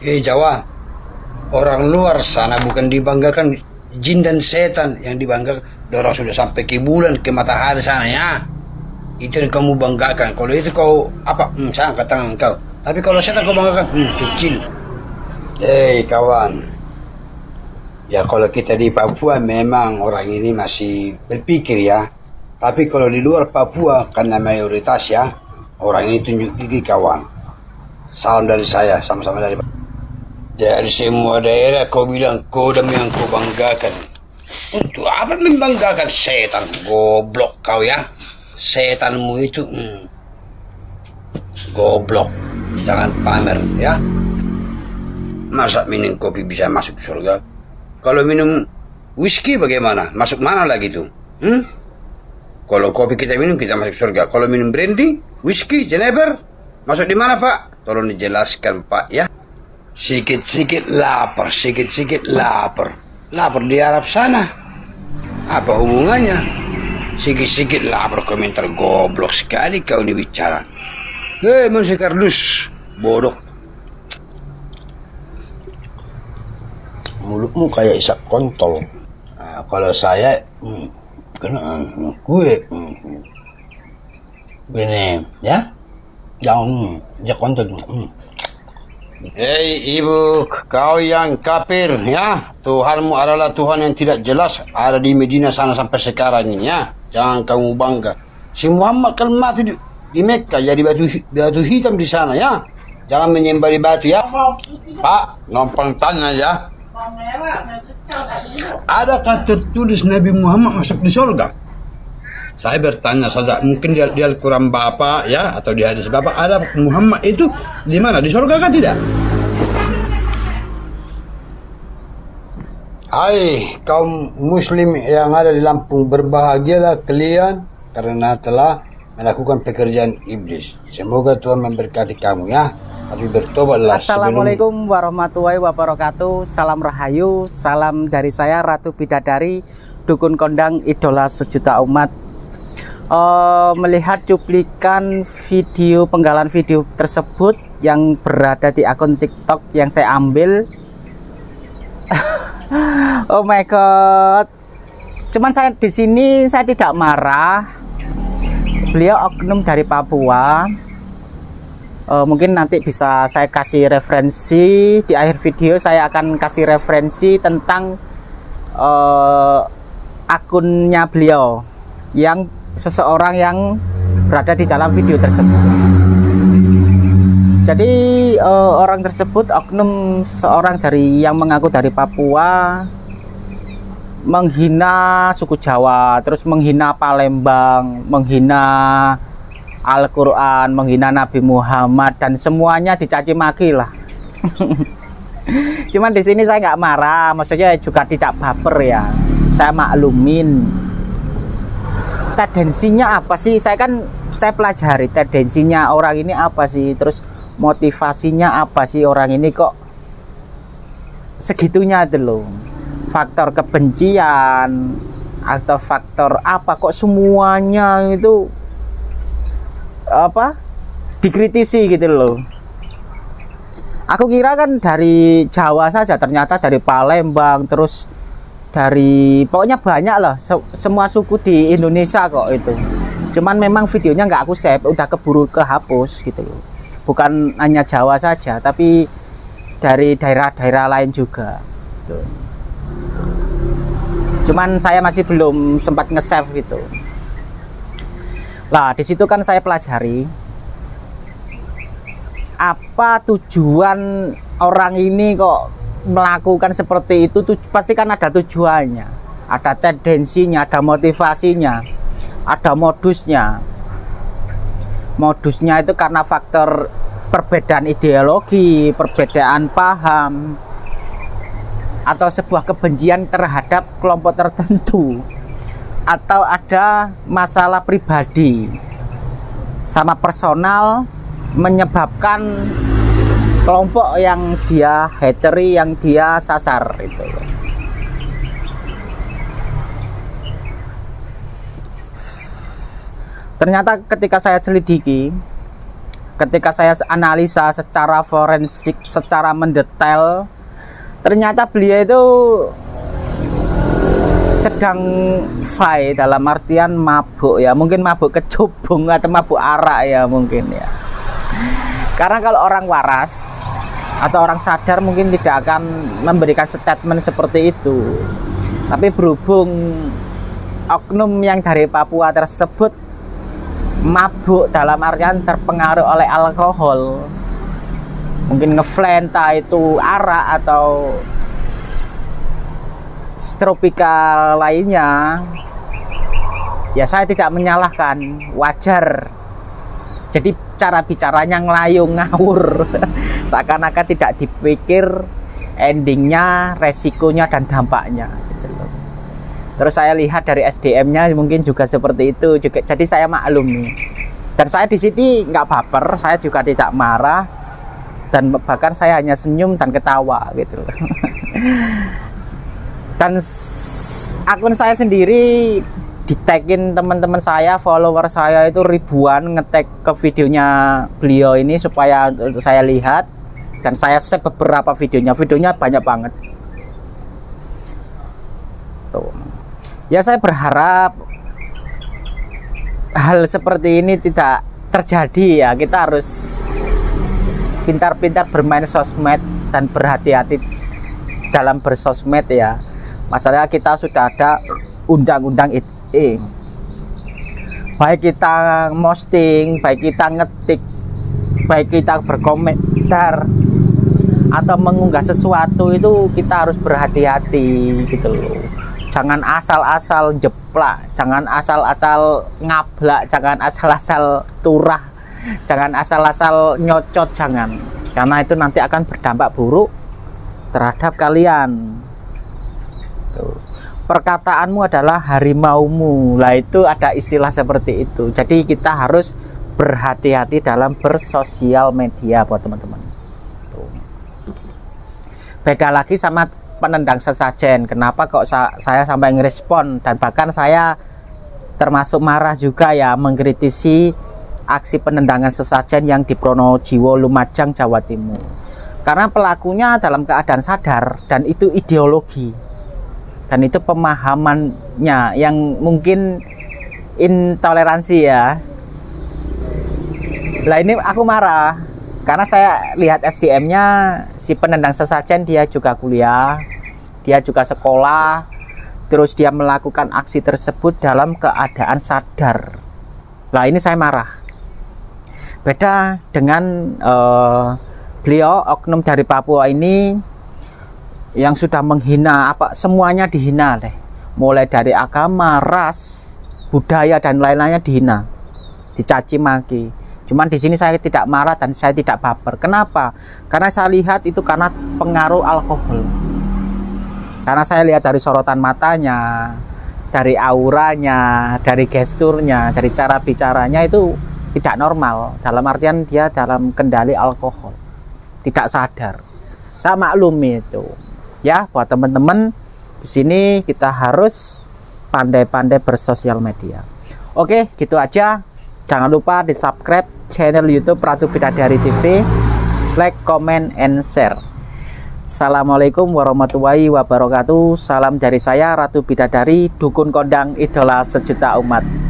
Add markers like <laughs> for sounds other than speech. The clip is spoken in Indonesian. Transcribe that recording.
Eh Jawa, orang luar sana bukan dibanggakan jin dan setan yang dibanggakan. Orang sudah sampai ke bulan, ke matahari sana ya. Itu yang kamu banggakan. Kalau itu kau apa? Hmm, saya angkat tangan kau. Tapi kalau setan kau banggakan, hmm, kecil. Eh kawan, ya kalau kita di Papua memang orang ini masih berpikir ya. Tapi kalau di luar Papua karena mayoritas ya orang ini tunjuk gigi kawan. Salam dari saya, sama-sama dari dari semua daerah kau bilang kodam yang kau banggakan. Untuk apa membanggakan setan? Goblok kau ya. Setanmu itu hmm, goblok. Jangan pamer ya. Masa minum kopi bisa masuk surga? Kalau minum whisky bagaimana? Masuk mana lagi tuh? Hmm? Kalau kopi kita minum kita masuk surga. Kalau minum brandy, whisky, jenever, masuk di mana pak? Tolong dijelaskan pak ya. Sikit-sikit lapar, sikit-sikit lapar. Lapar di Arab sana. Apa hubungannya? Sikit-sikit lapar komentar goblok sekali kau ini bicara. Hei manusia kardus, bodoh. mulutmu kayak isak kontol. Nah, kalau saya, hmm, kena gue, hmm, gini, ya, jangan, ya kontol. Hmm. Hei ibu, kau yang kafir ya. Tuhanmu adalah Tuhan yang tidak jelas ada di Medina sana sampai sekarang ini ya. Jangan kamu bangga. Si Muhammad kan mati di, di Mekah jadi batu batu hitam di sana ya. Jangan menyembah di batu ya. Pak, numpang tanya ya. Adakah tertulis Nabi Muhammad masuk di surga? Saya bertanya saja, mungkin di, di Al-Quran Bapak ya, atau di hadis Bapak, ada Muhammad itu di mana? Di surga kan tidak? Hai kaum muslim yang ada di Lampung, berbahagialah kalian karena telah melakukan pekerjaan iblis. Semoga Tuhan memberkati kamu ya. Tapi bertobatlah Assalamualaikum warahmatullahi wabarakatuh Salam Rahayu Salam dari saya Ratu Bidadari Dukun Kondang Idola Sejuta Umat uh, Melihat cuplikan video Penggalan video tersebut Yang berada di akun tiktok Yang saya ambil. <laughs> Oh my god. Cuman saya di sini Saya tidak marah. Beliau oknum dari Papua. Uh, mungkin nanti bisa saya kasih referensi. Di akhir video saya akan kasih referensi tentang uh, akunnya beliau yang seseorang yang berada di dalam video tersebut jadi uh, orang tersebut oknum seorang dari yang mengaku dari Papua menghina suku Jawa terus menghina Palembang menghina Al-Quran, menghina Nabi Muhammad dan semuanya dicaci maki lah. <laughs> Cuman di sini saya nggak marah, maksudnya juga tidak baper ya. Saya maklumin. Tendensinya apa sih? Saya kan saya pelajari tendensinya orang ini apa sih, terus motivasinya apa sih orang ini kok segitunya itu loh. Faktor kebencian atau faktor apa kok semuanya itu apa dikritisi gitu loh aku kira kan dari Jawa saja ternyata dari Palembang terus dari pokoknya banyak lah. Se semua suku di Indonesia kok itu. Cuman memang videonya nggak aku save udah keburu kehapus gitu loh. Bukan hanya Jawa saja tapi dari daerah-daerah lain juga. Gitu. cuman saya masih belum sempat nge-save gitu. Nah, di situ kan saya pelajari apa tujuan orang ini kok melakukan seperti itu tuh pasti kan ada tujuannya ada tendensinya ada motivasinya ada modusnya. Modusnya itu karena faktor perbedaan ideologi perbedaan paham atau sebuah kebencian terhadap kelompok tertentu atau ada masalah pribadi. Sama personal menyebabkan kelompok yang dia hateri yang dia sasar itu. Ternyata ketika saya selidiki ketika saya analisa secara forensik secara mendetail ternyata beliau itu sedang fai dalam artian mabuk ya. Mungkin mabuk kecubung atau mabuk arak ya mungkin ya karena kalau orang waras atau orang sadar mungkin tidak akan memberikan statement seperti itu. Tapi berhubung oknum yang dari Papua tersebut mabuk dalam artian terpengaruh oleh alkohol mungkin ngeflenta itu arak atau tropika lainnya ya saya tidak menyalahkan wajar. Jadi cara bicaranya ngelayung ngawur. <laughs> Seakan-akan tidak dipikir endingnya resikonya dan dampaknya gitu terus saya lihat dari SDM-nya mungkin juga seperti itu juga. Jadi saya maklum nih dan saya di sini nggak baper saya juga tidak marah. Dan bahkan saya hanya senyum dan ketawa gitu <laughs> dan akun saya sendiri di tagin teman-teman saya follower saya itu ribuan ngetek ke videonya beliau ini supaya saya lihat. Dan saya save beberapa videonya. Videonya banyak banget. Tuh. Ya saya berharap hal seperti ini tidak terjadi ya. Kita harus pintar-pintar bermain sosmed dan berhati-hati dalam bersosmed ya. Masalahnya kita sudah ada undang-undang ITE baik kita posting baik kita ngetik baik kita berkomentar atau mengunggah sesuatu itu kita harus berhati-hati gitu loh. Jangan asal-asal jeplak jangan asal-asal ngablak jangan asal-asal turah jangan asal-asal nyocot jangan. Karena itu nanti akan berdampak buruk terhadap kalian. Perkataanmu adalah harimaumu. Lah itu ada istilah seperti itu. Jadi kita harus berhati-hati dalam bersosial media buat teman-teman. Beda lagi sama penendang sesajen. Kenapa kok sa saya sampai ngerespon? Dan bahkan saya termasuk marah juga ya mengkritisi aksi penendangan sesajen yang di Pronojiwo Lumajang Jawa Timur. Karena pelakunya dalam keadaan sadar dan itu ideologi dan itu pemahamannya yang mungkin intoleransi ya. Lah ini aku marah. Karena saya lihat SDM-nya si penendang sesajen dia juga kuliah dia juga sekolah terus dia melakukan aksi tersebut dalam keadaan sadar. Lah ini saya marah. Beda dengan uh, beliau oknum dari Papua ini yang sudah menghina apa semuanya dihina deh mulai dari agama ras budaya dan lain-lainnya dihina dicaci maki Cuman di sini saya tidak marah dan saya tidak baper. Kenapa? Karena saya lihat itu karena pengaruh alkohol. Karena saya lihat dari sorotan matanya, dari auranya, dari gesturnya, dari cara bicaranya itu tidak normal. Dalam artian dia dalam kendali alkohol. Tidak sadar. Saya maklum itu. Ya, buat teman-teman di sini kita harus pandai-pandai bersosial media. Oke, gitu aja. Jangan lupa di subscribe channel YouTube Ratu Bidadari TV. Like, comment, and share. Assalamualaikum warahmatullahi wabarakatuh. Salam dari saya Ratu Bidadari, dukun kondang idola sejuta umat.